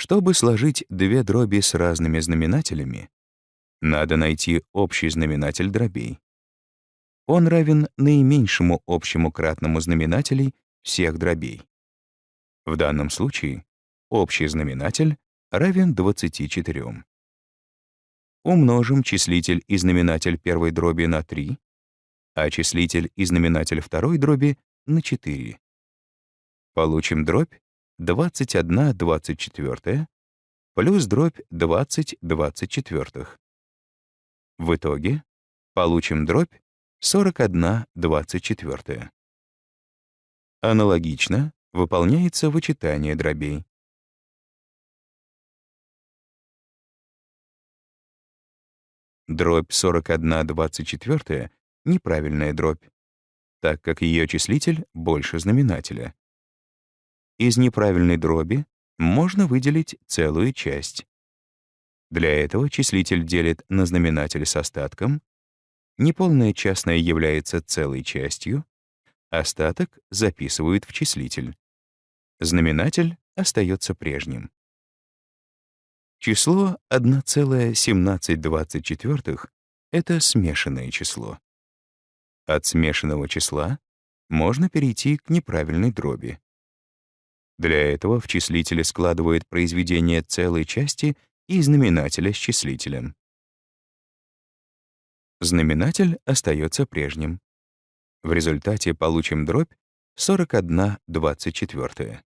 Чтобы сложить две дроби с разными знаменателями, надо найти общий знаменатель дробей. Он равен наименьшему общему кратному знаменателей всех дробей. В данном случае общий знаменатель равен 24. Умножим числитель и знаменатель первой дроби на 3, а числитель и знаменатель второй дроби на 4. Получим дробь 21 24 плюс дробь 20 24. В итоге получим дробь 41 24. Аналогично выполняется вычитание дробей. Дробь 41 24 — неправильная дробь, так как ее числитель больше знаменателя. Из неправильной дроби можно выделить целую часть. Для этого числитель делит на знаменатель с остатком, неполное частное является целой частью, остаток записывают в числитель. Знаменатель остается прежним. Число 1,1724 — это смешанное число. От смешанного числа можно перейти к неправильной дроби. Для этого в числителе складывают произведение целой части и знаменателя с числителем. Знаменатель остается прежним. В результате получим дробь 41 24.